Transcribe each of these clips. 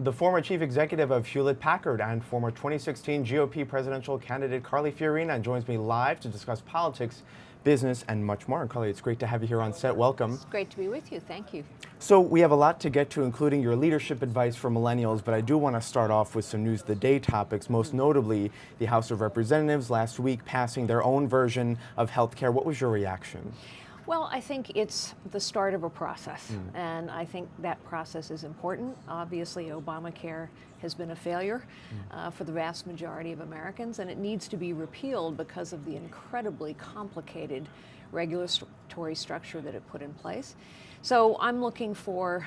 The former chief executive of Hewlett Packard and former 2016 GOP presidential candidate Carly Fiorina joins me live to discuss politics, business, and much more. And Carly, it's great to have you here on set. Welcome. It's great to be with you. Thank you. So we have a lot to get to, including your leadership advice for millennials, but I do want to start off with some news of the day topics, most mm-hmm. notably the House of Representatives last week passing their own version of health care. What was your reaction? Well, I think it's the start of a process, mm. and I think that process is important. Obviously, Obamacare has been a failure mm. uh, for the vast majority of Americans, and it needs to be repealed because of the incredibly complicated regulatory structure that it put in place. So I'm looking for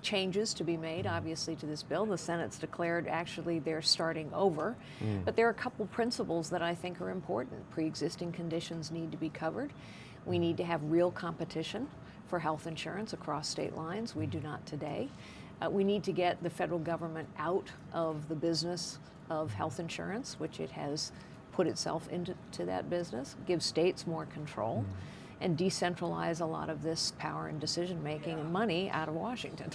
changes to be made, obviously, to this bill. The Senate's declared actually they're starting over. Mm. But there are a couple principles that I think are important. Pre-existing conditions need to be covered. We need to have real competition for health insurance across state lines. We do not today. Uh, we need to get the federal government out of the business of health insurance, which it has put itself into that business, give states more control, mm. And decentralize a lot of this power and decision making and money out of Washington.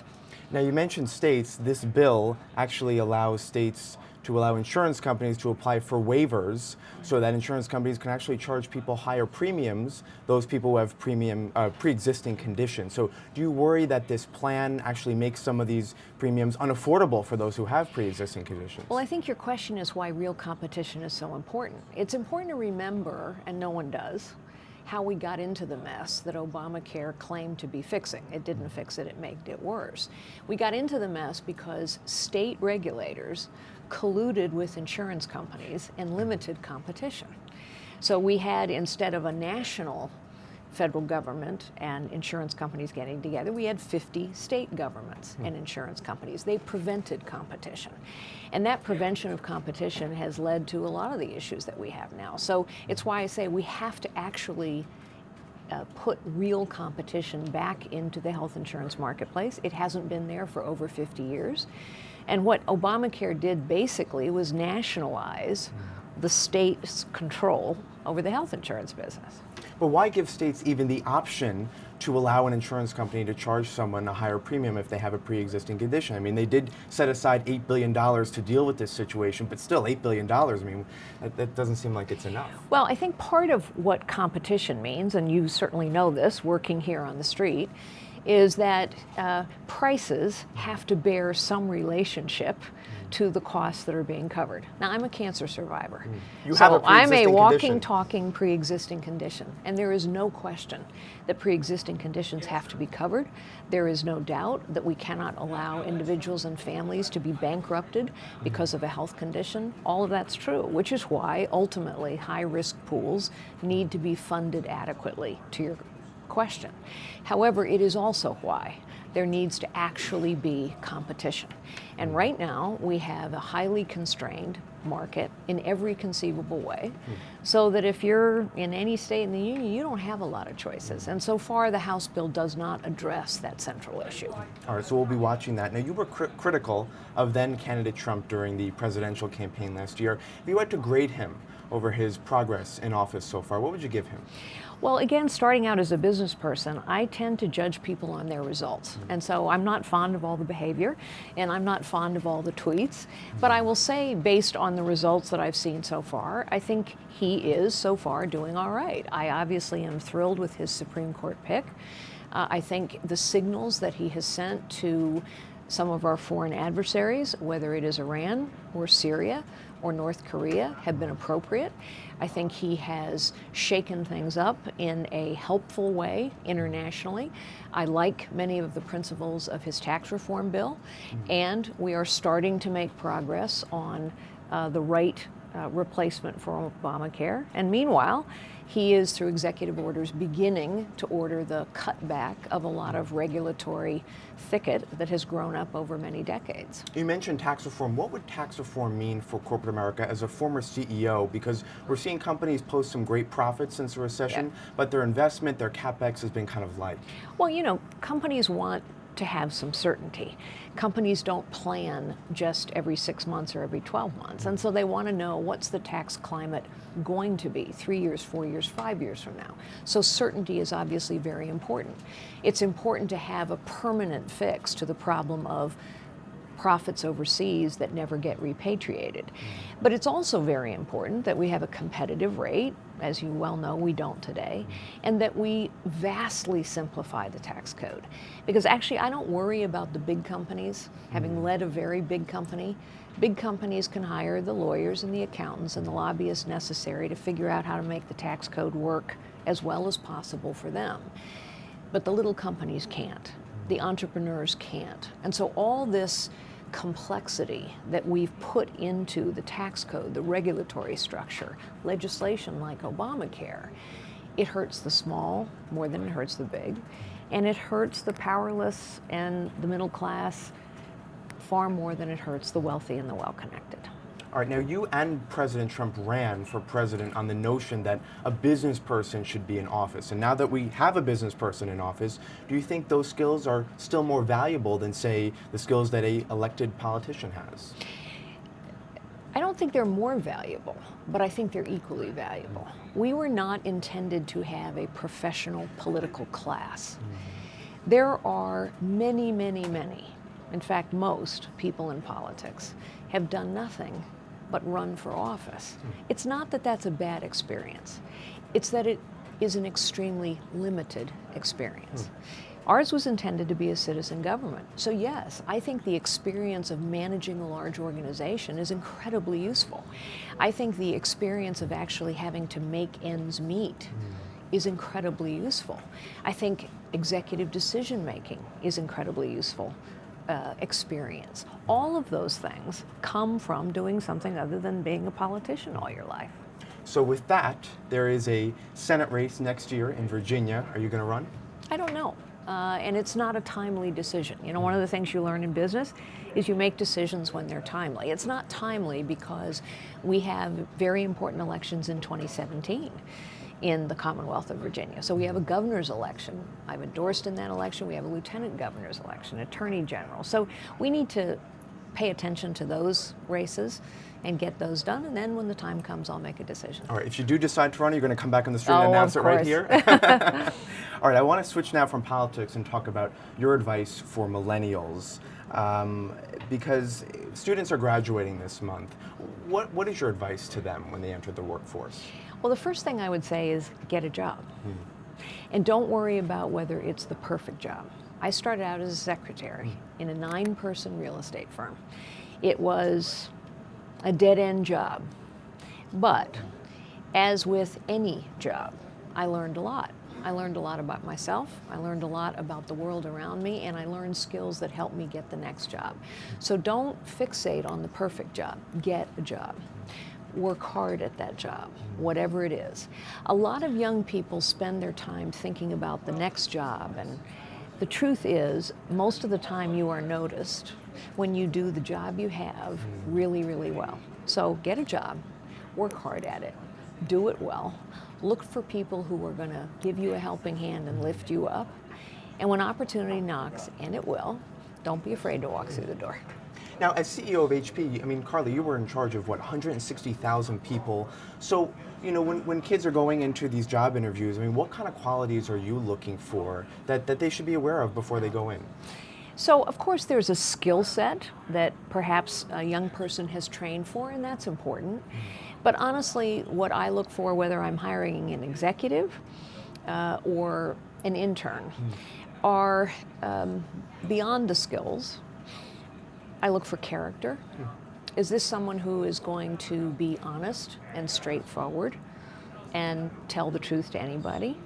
Now you mentioned states. This bill actually allows states to allow insurance companies to apply for waivers so that insurance companies can actually charge people higher premiums, those people who have premium uh, pre-existing conditions. So do you worry that this plan actually makes some of these premiums unaffordable for those who have pre-existing conditions? Well, I think your question is why real competition is so important. It's important to remember, and no one does, how we got into the mess that Obamacare claimed to be fixing. It didn't fix it, it made it worse. We got into the mess because state regulators colluded with insurance companies and limited competition. So we had, instead of a national federal government and insurance companies getting together, we had 50 state governments and insurance companies. They prevented competition. And that prevention of competition has led to a lot of the issues that we have now. So it's why I say we have to actually uh, put real competition back into the health insurance marketplace. It hasn't been there for over 50 years. And what Obamacare did basically was nationalize the state's control over the health insurance business. But why give states even the option to allow an insurance company to charge someone a higher premium if they have a pre-existing condition? I mean, they did set aside $8 billion to deal with this situation, but still $8 billion, I mean, that, that doesn't seem like it's enough. Well, I think part of what competition means, and you certainly know this working here on the street, is that uh, prices have to bear some relationship to the costs that are being covered. Now, I'm a cancer survivor. Mm. You so have a I'm a walking, condition. talking pre-existing condition, and there is no question that pre-existing conditions have to be covered. There is no doubt that we cannot allow individuals and families to be bankrupted because of a health condition. All of that's true, which is why ultimately high-risk pools need to be funded adequately to your question. However, it is also why there needs to actually be competition. And right now, we have a highly constrained market in every conceivable way, so that if you're in any state in the union, you don't have a lot of choices. And so far, the House bill does not address that central issue. All right, so we'll be watching that. Now, you were cr critical of then candidate Trump during the presidential campaign last year. If you had to grade him over his progress in office so far, what would you give him? Well, again, starting out as a business person, I tend to judge people on their results. Mm -hmm. And so I'm not fond of all the behavior, and I'm not fond of all the tweets. But I will say, based on the results that I've seen so far, I think he is so far doing all right. I obviously am thrilled with his Supreme Court pick. Uh, I think the signals that he has sent to some of our foreign adversaries, whether it is Iran or Syria or North Korea, have been appropriate. I think he has shaken things up in a helpful way internationally. I like many of the principles of his tax reform bill, mm -hmm. and we are starting to make progress on uh, the right uh, replacement for Obamacare. And meanwhile, he is, through executive orders, beginning to order the cutback of a lot of regulatory thicket that has grown up over many decades. You mentioned tax reform. What would tax reform mean for corporate America as a former CEO? Because we're seeing companies post some great profits since the recession, yeah. but their investment, their capex has been kind of light. Well, you know, companies want to have some certainty. Companies don't plan just every six months or every 12 months, and so they want to know what's the tax climate going to be three years, four years, five years from now. So certainty is obviously very important. It's important to have a permanent fix to the problem of profits overseas that never get repatriated. Mm-hmm. But it's also very important that we have a competitive rate, as you well know we don't today, mm-hmm. and that we vastly simplify the tax code. Because actually I don't worry about the big companies, having mm-hmm. led a very big company. Big companies can hire the lawyers and the accountants and the lobbyists necessary to figure out how to make the tax code work as well as possible for them. But the little companies can't. The entrepreneurs can't. And so all this complexity that we've put into the tax code, the regulatory structure, legislation like Obamacare, it hurts the small more than it hurts the big, and it hurts the powerless and the middle class far more than it hurts the wealthy and the well-connected. All right, now you and President Trump ran for president on the notion that a business person should be in office. And now that we have a business person in office, do you think those skills are still more valuable than, say, the skills that a elected politician has? I don't think they're more valuable, but I think they're equally valuable. We were not intended to have a professional political class. Mm-hmm. There are many, many, many, in fact, most people in politics have done nothing but run for office. It's not that that's a bad experience. It's that it is an extremely limited experience. Hmm. Ours was intended to be a citizen government. So yes, I think the experience of managing a large organization is incredibly useful. I think the experience of actually having to make ends meet hmm. is incredibly useful. I think executive decision making is incredibly useful uh, experience. All of those things come from doing something other than being a politician all your life. So with that, there is a Senate race next year in Virginia. Are you going to run? I don't know. Uh, and it's not a timely decision. You know, one of the things you learn in business is you make decisions when they're timely. It's not timely because we have very important elections in 2017 in the Commonwealth of Virginia. So we have a governor's election. I've endorsed in that election. We have a lieutenant governor's election, attorney general. So we need to pay attention to those races and get those done. And then when the time comes, I'll make a decision. All right, if you do decide to run, you're going to come back on the street oh, and announce it right here? All right, I want to switch now from politics and talk about your advice for millennials. Um, because students are graduating this month. What, what is your advice to them when they enter the workforce? Well, the first thing I would say is get a job. Hmm. And don't worry about whether it's the perfect job. I started out as a secretary hmm. in a nine person real estate firm. It was a dead end job. But as with any job, I learned a lot. I learned a lot about myself, I learned a lot about the world around me, and I learned skills that helped me get the next job. So don't fixate on the perfect job, get a job work hard at that job, whatever it is. A lot of young people spend their time thinking about the next job, and the truth is, most of the time you are noticed when you do the job you have really, really well. So get a job, work hard at it, do it well, look for people who are going to give you a helping hand and lift you up, and when opportunity knocks, and it will, don't be afraid to walk through the door. Now, as CEO of HP, I mean, Carly, you were in charge of what, 160,000 people. So, you know, when, when kids are going into these job interviews, I mean, what kind of qualities are you looking for that, that they should be aware of before they go in? So, of course, there's a skill set that perhaps a young person has trained for, and that's important. But honestly, what I look for, whether I'm hiring an executive uh, or an intern, mm. are um, beyond the skills I look for character. Is this someone who is going to be honest and straightforward and tell the truth to anybody?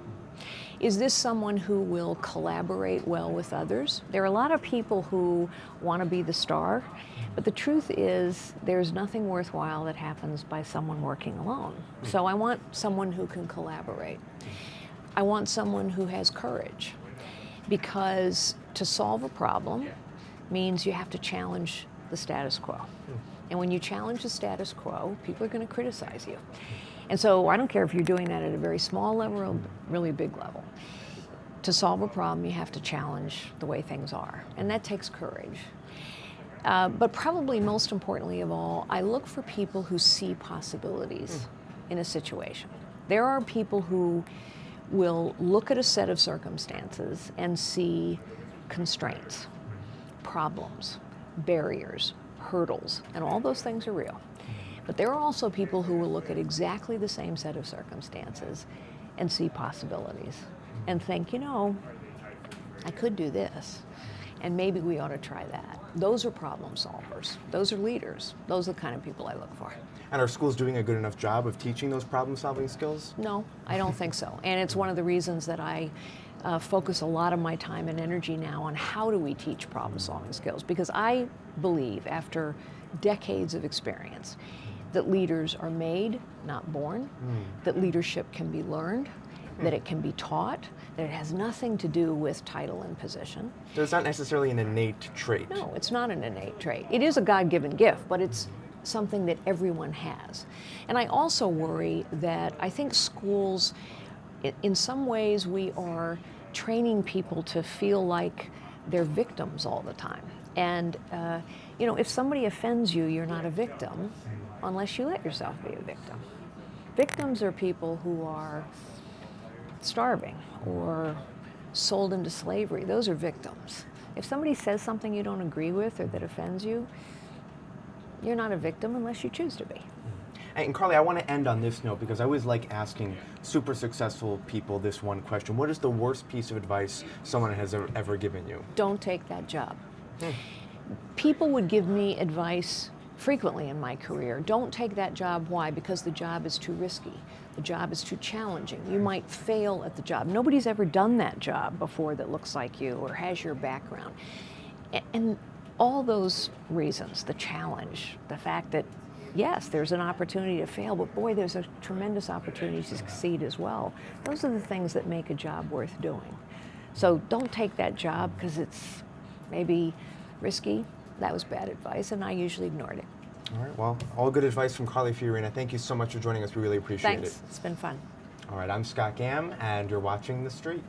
Is this someone who will collaborate well with others? There are a lot of people who want to be the star, but the truth is there's nothing worthwhile that happens by someone working alone. So I want someone who can collaborate. I want someone who has courage because to solve a problem, means you have to challenge the status quo. And when you challenge the status quo, people are going to criticize you. And so I don't care if you're doing that at a very small level or a really big level. To solve a problem, you have to challenge the way things are. And that takes courage. Uh, but probably most importantly of all, I look for people who see possibilities in a situation. There are people who will look at a set of circumstances and see constraints problems, barriers, hurdles, and all those things are real. But there are also people who will look at exactly the same set of circumstances and see possibilities and think, you know, I could do this, and maybe we ought to try that. Those are problem solvers. Those are leaders. Those are the kind of people I look for. And are schools doing a good enough job of teaching those problem solving skills? No, I don't think so. And it's one of the reasons that I uh, focus a lot of my time and energy now on how do we teach problem solving skills. Because I believe, after decades of experience, that leaders are made, not born, that leadership can be learned, that it can be taught, that it has nothing to do with title and position. So it's not necessarily an innate trait. No, it's not an innate trait. It is a God given gift, but it's something that everyone has. And I also worry that I think schools, in some ways, we are training people to feel like they're victims all the time. And, uh, you know, if somebody offends you, you're not a victim unless you let yourself be a victim. Victims are people who are starving or sold into slavery. Those are victims. If somebody says something you don't agree with or that offends you, you're not a victim unless you choose to be. And Carly, I want to end on this note because I always like asking super successful people this one question. What is the worst piece of advice someone has ever, ever given you? Don't take that job. Hmm. People would give me advice frequently in my career. Don't take that job. Why? Because the job is too risky. The job is too challenging. You might fail at the job. Nobody's ever done that job before that looks like you or has your background. And all those reasons, the challenge, the fact that yes, there's an opportunity to fail, but boy, there's a tremendous opportunity to succeed as well. Those are the things that make a job worth doing. So don't take that job because it's maybe risky. That was bad advice, and I usually ignored it. All right, well, all good advice from Carly Fiorina. Thank you so much for joining us. We really appreciate Thanks. it. It's been fun. All right, I'm Scott Gamm, and you're watching The Street.